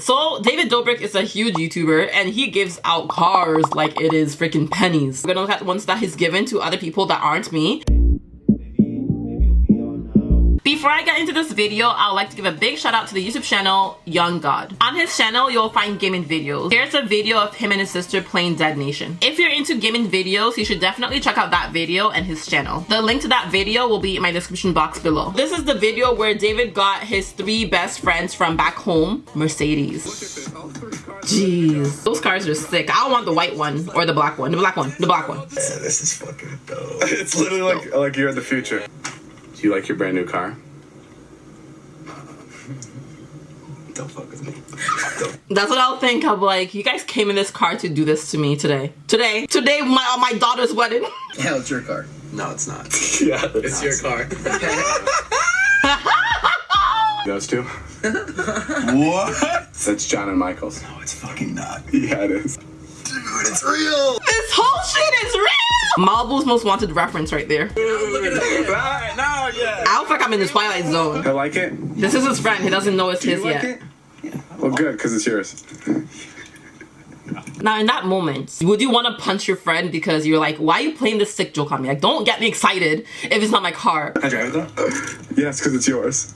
So David Dobrik is a huge YouTuber and he gives out cars like it is freaking pennies. We're gonna look at the ones that he's given to other people that aren't me. Before I get into this video, I would like to give a big shout out to the YouTube channel Young God. On his channel, you'll find gaming videos. Here's a video of him and his sister playing Dead Nation. If you're into gaming videos, you should definitely check out that video and his channel. The link to that video will be in my description box below. This is the video where David got his three best friends from back home, Mercedes. Jeez. Those cars are sick. I want the white one or the black one. The black one. The black one. Yeah, this is fucking dope. It's literally like like you're in the future. Do you like your brand new car? Don't fuck with me. That's what I'll think of like, you guys came in this car to do this to me today. Today. Today, my, on my daughter's wedding. Yeah, it's your car. No, it's not. Yeah. It's your car. Those two? what? That's John and Michael's. No, it's fucking not. Yeah, it is. Dude, it's real. This whole shit is real! Malibu's most wanted reference right there. Look at that. Right. I feel like I'm in the Twilight Zone. I like it. This is his friend. He doesn't know it's Do you his like yet. it? Well, good, because it's yours. Now, in that moment, would you want to punch your friend because you're like, why are you playing this sick joke on me? Like, don't get me excited if it's not my car. I drive it though? Yes, because it's yours.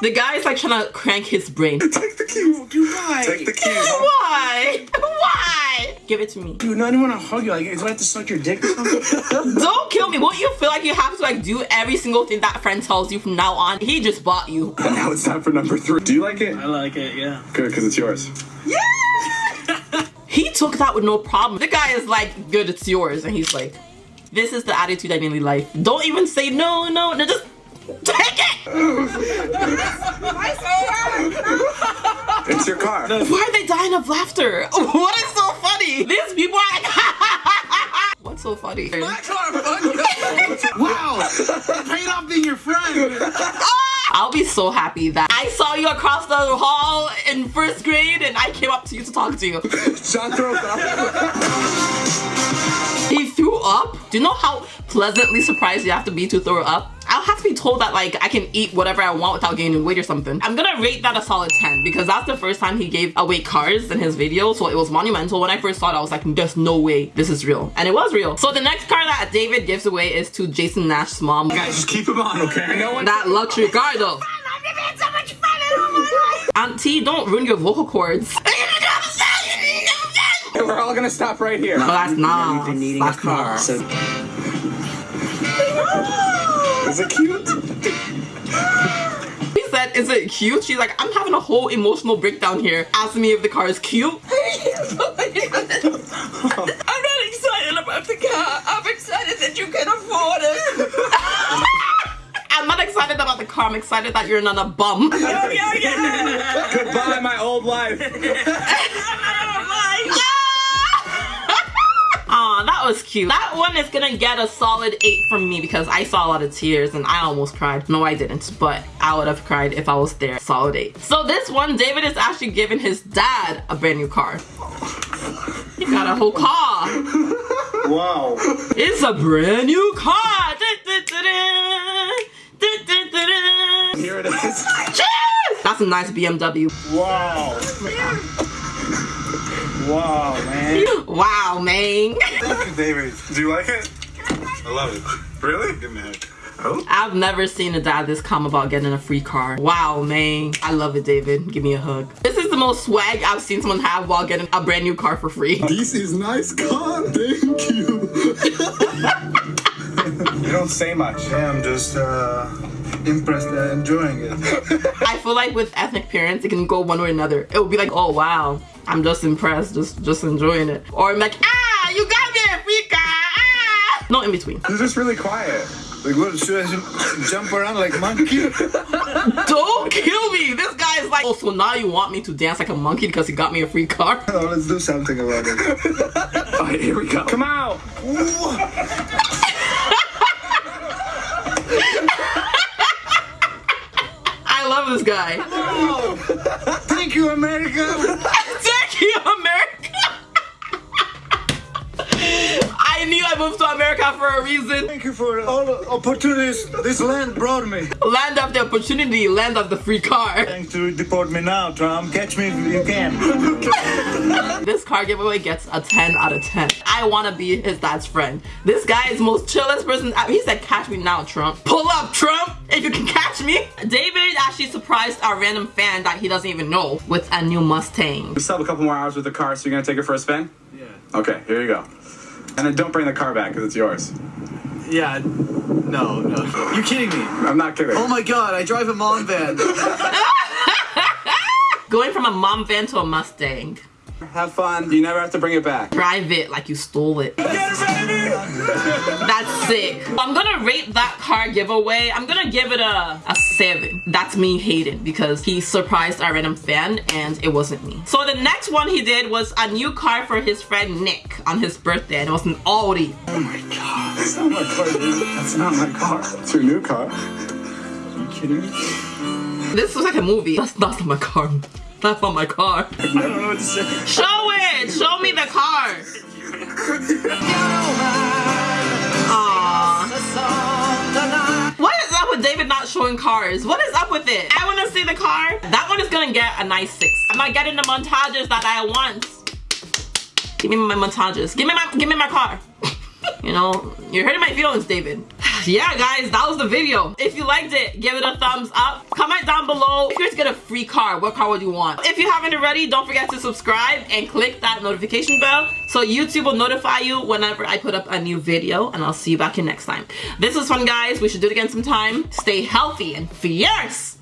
The guy is like trying to crank his brain. Take the keys. Dude, why? Take the keys. Why? Why? Give it to me. Dude, no, I don't want to hug you. Like, do I have to suck your dick or something? Don't kill me. Won't you feel like you have to like do every single thing that friend tells you from now on? He just bought you. And now it's time for number three. Do you like it? I like it, yeah. Good, because it's yours. Yeah! he took that with no problem. The guy is like, good, it's yours. And he's like, this is the attitude I need in life. Don't even say no, no, no, just take it. It's your car. Why are they dying of laughter? What is so funny? These people are like, what's so funny? My car! wow! It paid off being your friend. I'll be so happy that I saw you across the hall in first grade and I came up to you to talk to you. John throws up. He threw up? Do you know how pleasantly surprised you have to be to throw up? I'll have to be told that like I can eat whatever I want without gaining weight or something. I'm gonna rate that a solid 10 because that's the first time he gave away cars in his video so it was monumental. When I first saw it I was like there's no way this is real and it was real. So the next car that David gives away is to Jason Nash's mom. Guys, just keep him on, okay? No one. That luxury car though. Auntie, don't ruin your vocal cords. We're all gonna stop right here. No, that's not. We've been needing a car. not. So Is it cute? He said, is it cute? She's like, I'm having a whole emotional breakdown here, asking me if the car is cute. I'm not excited about the car. I'm excited that you can afford it. I'm not excited about the car, I'm excited that you're not a bum. Oh, yeah, yeah. Goodbye, my old life. was cute. That one is gonna get a solid 8 from me because I saw a lot of tears and I almost cried. No, I didn't, but I would have cried if I was there. Solid 8. So this one, David is actually giving his dad a brand new car. He got a whole car. wow. It's a brand new car. Here it is. Cheers! That's a nice BMW. Wow. Wow, man. Wow, man. Thank you, David. Do you like it? I love it. Really? Give me a hug. Oh. I've never seen a dad this calm about getting a free car. Wow, man. I love it, David. Give me a hug. This is the most swag I've seen someone have while getting a brand new car for free. This is nice car, thank you. You don't say much. Yeah, I'm just uh, impressed and enjoying it. I feel like with ethnic parents, it can go one way or another. It would be like, oh wow, I'm just impressed, just just enjoying it. Or I'm like, ah, you got me a free car. Ah. No in between. You're just really quiet. Like, what, should I jump around like monkey? Don't kill me. This guy is like, oh, so now you want me to dance like a monkey because he got me a free car? no, let's do something about it. All right, here we go. Come out. I love this guy. Thank you, America. Thank you, America. I moved to America for a reason. Thank you for all the opportunities this land brought me. Land of the opportunity, land of the free car. Thanks to deport me now, Trump. Catch me if you can. This car giveaway gets a 10 out of 10. I want to be his dad's friend. This guy is the most chillest person. Uh, he said, catch me now, Trump. Pull up, Trump, if you can catch me. David actually surprised our random fan that he doesn't even know with a new Mustang. We still have a couple more hours with the car, so you're gonna take it for a spin? Yeah. Okay, here you go. And then don't bring the car back because it's yours. Yeah. No, no. You kidding me? I'm not kidding. Oh my god, I drive a mom van. Going from a mom van to a Mustang. Have fun. You never have to bring it back. Drive it like you stole it. That's sick. I'm gonna rate that car giveaway. I'm gonna give it a, a 7. That's me hating because he surprised our random fan and it wasn't me. So the next one he did was a new car for his friend Nick on his birthday and it was an Audi. Oh my god. That's not my car, dude. That's not my car. It's your new car. Are you kidding me? This was like a movie. That's, that's not my car. That's not my car. I don't know what to say. Show it! Show me the car! Aww. What is up with David not showing cars? What is up with it? I want to see the car. That one is gonna get a nice six. I'm not getting the montages that I want. Give me my montages. Give me my give me my car. You know, you're hurting my feelings, David. Yeah, guys, that was the video. If you liked it, give it a thumbs up. Comment down below if you guys get a free car, what car would you want? If you haven't already, don't forget to subscribe and click that notification bell so YouTube will notify you whenever I put up a new video and I'll see you back here next time. This was fun, guys. We should do it again sometime. Stay healthy and fierce.